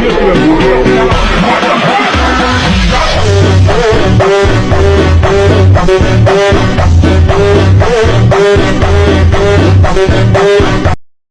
越来越牛了。